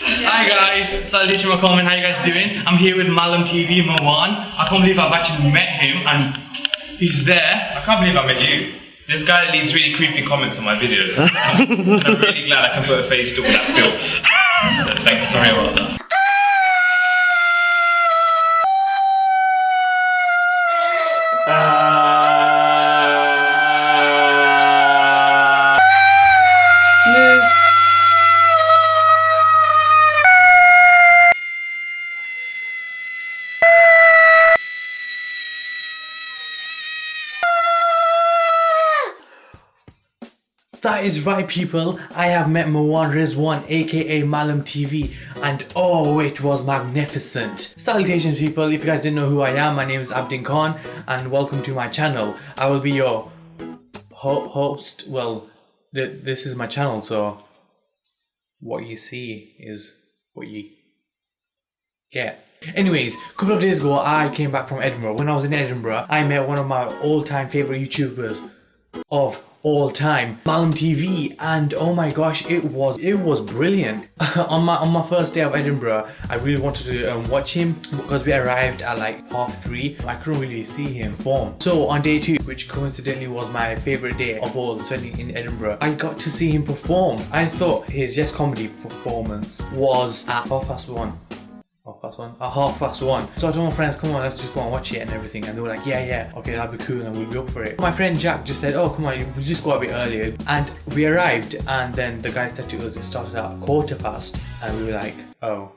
Hi guys, Salutation Makoman, how you guys doing? I'm here with Malam TV Mawaan. I can't believe I've actually met him and he's there. I can't believe I met you. This guy leaves really creepy comments on my videos. and I'm really glad I can put a face to all that filth. So thank you, sorry about that. That is right people, I have met Mawaan Rizwan aka Malam TV and oh it was magnificent. Salutations people, if you guys didn't know who I am, my name is Abdin Khan and welcome to my channel. I will be your ho host, well th this is my channel so what you see is what you get. Anyways, a couple of days ago I came back from Edinburgh. When I was in Edinburgh, I met one of my all-time favourite YouTubers of all time. Malam TV and oh my gosh it was it was brilliant. On my on my first day of Edinburgh I really wanted to um, watch him because we arrived at like half three. I couldn't really see him form. So on day two which coincidentally was my favorite day of all spending in Edinburgh I got to see him perform. I thought his Yes Comedy performance was at half past one past one. At half past one. So I told my friends come on let's just go and watch it and everything. And they were like yeah yeah okay that'd be cool and we'll be up for it. My friend Jack just said oh come on we'll just go a bit earlier. And we arrived and then the guy said to us it started at quarter past. And we were like oh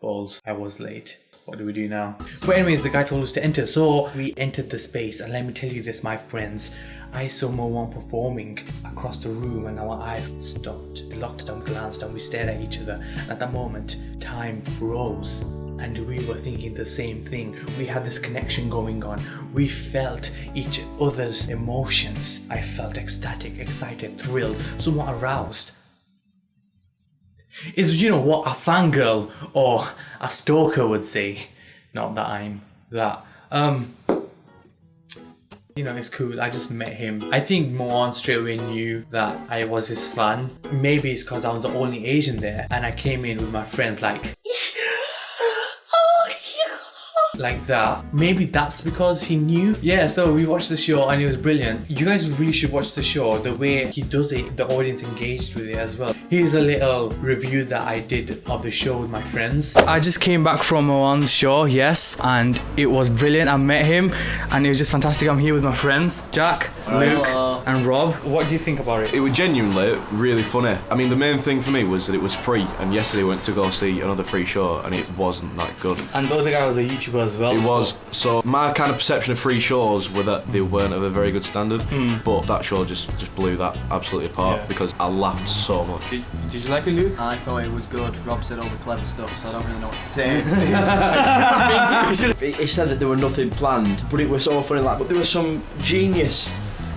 balls. I was late what do we do now? But anyways, the guy told us to enter, so we entered the space and let me tell you this my friends, I saw Mawaan performing across the room and our eyes stopped, locked and glanced and we stared at each other and at that moment, time froze and we were thinking the same thing. We had this connection going on. We felt each other's emotions. I felt ecstatic, excited, thrilled, somewhat aroused is you know what a fangirl or a stalker would say. Not that I'm that. Um you know, it's cool. I just met him. I think Moan straight away knew that I was his fan. Maybe it's because I was the only Asian there and I came in with my friends like like that. Maybe that's because he knew. Yeah, so we watched the show and it was brilliant. You guys really should watch the show. The way he does it, the audience engaged with it as well. Here's a little review that I did of the show with my friends. I just came back from Moan's show, yes, and it was brilliant. I met him and it was just fantastic. I'm here with my friends, Jack, Luke, and Rob. What do you think about it? It was genuinely really funny. I mean, the main thing for me was that it was free, and yesterday I went to go see another free show, and it wasn't that good. And the other guy was a YouTuber as well. It was. So my kind of perception of free shows were that they weren't of a very good standard, hmm. but that show just just blew that absolutely apart. Yeah. because I laughed so much. Did, did you like it, Luke? I thought it was good. Rob said all the clever stuff, so I don't really know what to say. He he said that there were nothing planned, but it was so funny. Like, but there were some genius,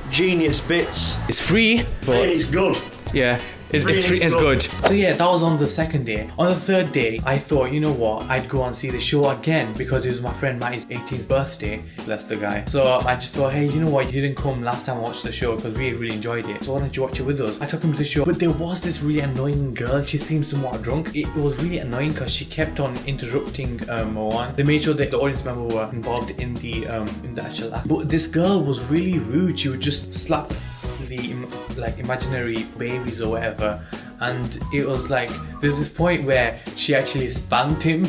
genius bits. It's free, but It's good. Yeah, it's, it's, Free it's good. So yeah, that was on the second day. On the third day, I thought, you know what, I'd go and see the show again because it was my friend Matty's 18th birthday. Bless the guy. So I just thought, hey, you know what, you didn't come last time I watched the show because we really enjoyed it. So why don't you watch it with us? I took him to the show, but there was this really annoying girl. She seemed somewhat drunk. It was really annoying because she kept on interrupting um, Moan. They made sure that the audience member were involved in the um, in the actual act. But this girl was really rude. She would just slap the like imaginary babies or whatever. And it was like there's this point where she actually spanked him.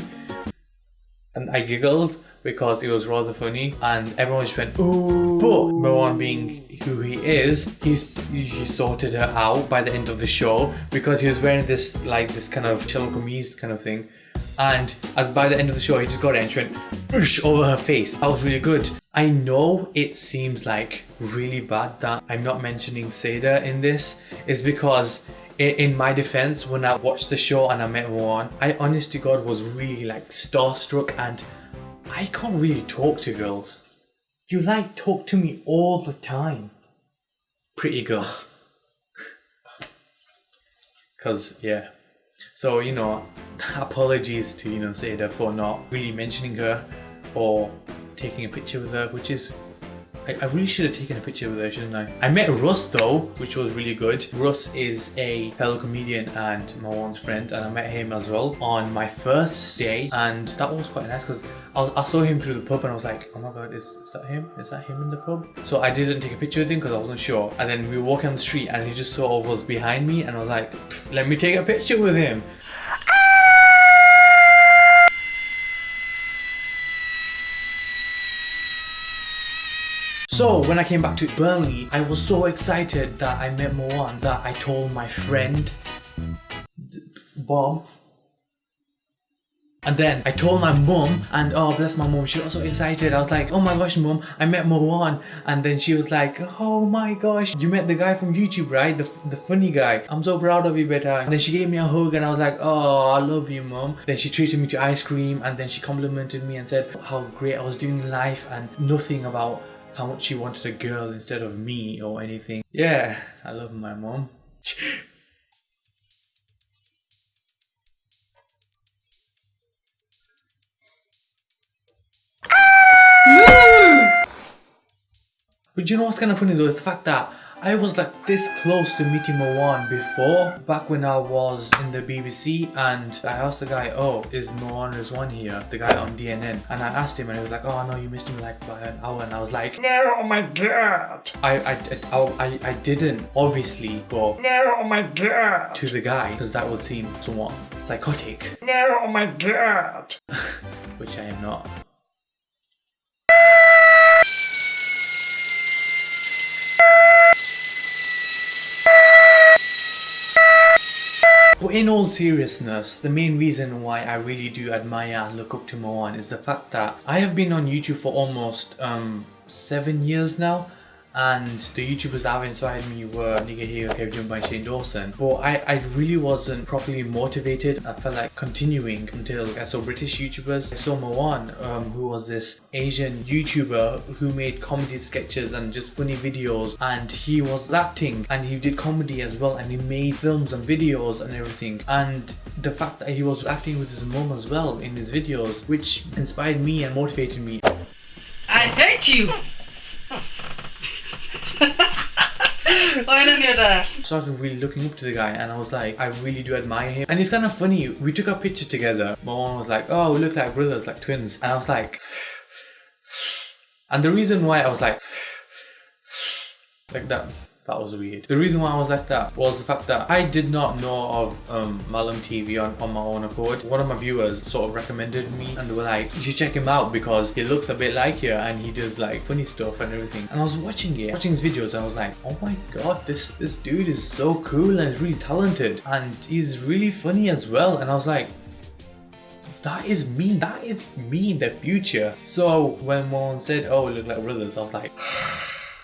And I giggled because it was rather funny. And everyone just went ooh. But Moan being who he is he's he sorted her out by the end of the show because he was wearing this like this kind of channel kind of thing. And by the end of the show he just got it and she went over her face. That was really good I know it seems like really bad that I'm not mentioning Seda in this is because in my defense when I watched the show and I met Moan I honest to God was really like starstruck and I can't really talk to girls. You like talk to me all the time. Pretty girls. Because yeah. So you know apologies to you know Seda for not really mentioning her or taking a picture with her which is I, really should have taken a picture with her, shouldn't I? I met Russ though, which was really good. Russ is a fellow comedian and Marwan's friend, and I met him as well on my first day, and that was quite nice because I, I saw him through the pub and I was like, oh my god, is, is that him? Is that him in the pub? So I didn't take a picture with him because I wasn't sure. And then we were walking on the street and he just sort of was behind me, and I was like, let me take a picture with him. So when I came back to Burnley, I was so excited that I met Moan that I told my friend Bob. And then I told my mum, and oh bless my mum, she was so excited. I was like, oh my gosh, mum, I met Moan. And then she was like, oh my gosh, you met the guy from YouTube, right? The, the funny guy. I'm so proud of you, beta. And then she gave me a hug, and I was like, oh, I love you, mum. Then she treated me to ice cream, and then she complimented me and said how great I was doing in life, and nothing about how much she wanted a girl instead of me or anything. Yeah, I love my mom. But you know what's kind of funny though is the fact that I was like this close to meeting Moan before, back when I was in the BBC and I asked the guy, oh, is Mawaan Rizwan here? The guy on DNN. And I asked him and he was like, oh no, you missed him like by an hour. And I was like, no, oh my god. I, I, I, I, I didn't obviously go, no, oh my god, to the guy because that would seem somewhat psychotic. No, oh my god. Which I am not. But in all seriousness, the main reason why I really do admire and look up to Moan is the fact that I have been on YouTube for almost um, seven years now. And the YouTubers that have inspired me were Nigahiga, Kev Jumba and Shane Dawson. But I, I really wasn't properly motivated. I felt like continuing until I saw British YouTubers. I saw Moan, um, who was this Asian YouTuber who made comedy sketches and just funny videos. And he was acting and he did comedy as well. And he made films and videos and everything. And the fact that he was acting with his mom as well in his videos, which inspired me and motivated me. I hate you! Don't started really looking up to the guy and I was like, I really do admire him. And it's kind of funny, we took a picture together. My mom was like, oh, we look like brothers, like twins. And I was like, and the reason why I was like, like that, that was weird. The reason why I was like that was the fact that I did not know of um, Malam TV on, on my own accord. One of my viewers sort of recommended me and they were like, you should check him out because he looks a bit like you and he does like funny stuff and everything. And I was watching it, watching his videos and I was like, oh my god, this, this dude is so cool and he's really talented and he's really funny as well. And I was like, that is me. That is me in the future. So when Mon said, "Oh, look like brothers," I was like,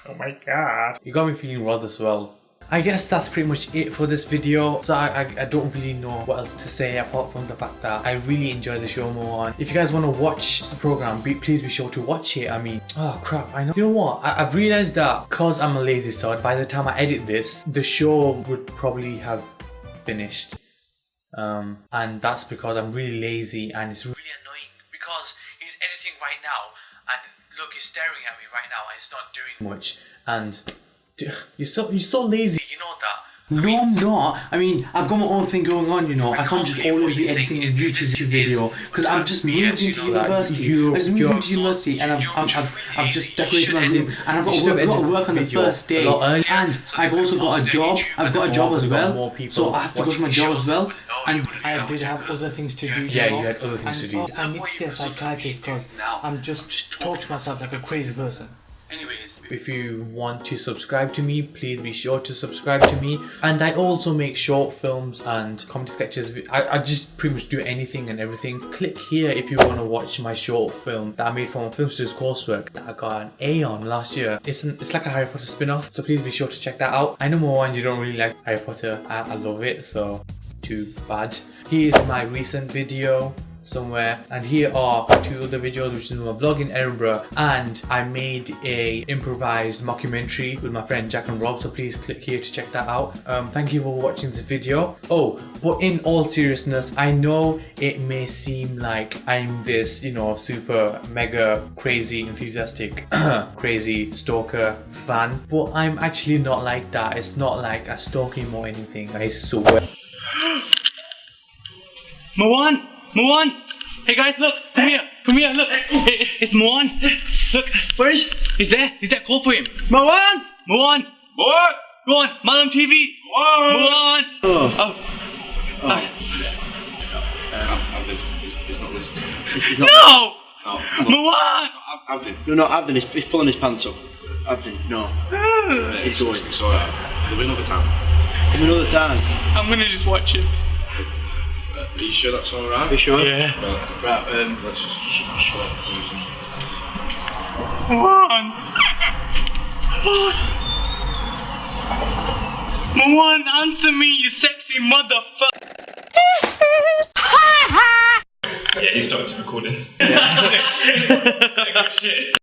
"Oh my god!" You got me feeling rather swell. I guess that's pretty much it for this video. So I, I, I don't really know what else to say apart from the fact that I really enjoy the show more. On. If you guys want to watch the program, be, please be sure to watch it. I mean, oh crap, I know. You know what? I, I've realized that because I'm a lazy sod, by the time I edit this, the show would probably have finished um, and that's because I'm really lazy and it's really annoying because he's editing right now and look he's staring at me right now and he's not doing much and you're so you're so lazy you know that No, I'm not. I mean, I've got my own thing going on, you know. I can't just always be editing a YouTube video because I'm just moving to university. You- I just you're- moved to university and I've, I've, I've, I've just decorated my room and I've got, work, got to work on the first day a lot earlier and so I've also got a job. I've got a job as well. So I have to go to my job as well. And I did have other things to do. Yeah, you had other things to and do. I need to see a psychiatrist because I'm just talk to myself like a crazy person. Anyways, if you want to subscribe to me, please be sure to subscribe to me. And I also make short films and comedy sketches. I, I just pretty much do anything and everything. Click here if you want to watch my short film that I made for my film studies coursework that I got an A on last year. It's an, it's like a Harry Potter spin-off, so please be sure to check that out. I know more and you don't really like Harry Potter. I, I love it, so too bad. Here's my recent video. somewhere. And here are two other videos, which is my vlog in Edinburgh. And I made a improvised mockumentary with my friend Jack and Rob. So please click here to check that out. Um, thank you for watching this video. Oh, but in all seriousness, I know it may seem like I'm this, you know, super mega crazy enthusiastic crazy stalker fan, but I'm actually not like that. It's not like I stalk him or anything. I swear. Moan! Moan! Hey guys, look! Come here! Come here! Look! It- It's, it's Moan! Look! Where is? He's there! He's there! Call for him! Moan! Moan! What? Go on! Malam TV! What? Moan! Oh! Oh. oh. Abdin, he's not listening. Not. No! No, Moan! Abdin. No, no, Abdon, he's, he's pulling his pants up. Abdon, no. He's going. It's alright. There'll be another time. Come another time. I'm gonna just watch it. Are you sure that's alright? Are you sure? Yeah. Right, Right, um, let's just. Moan! Moan, answer me, you sexy motherfucker! Yeah, he stopped recording. Shit.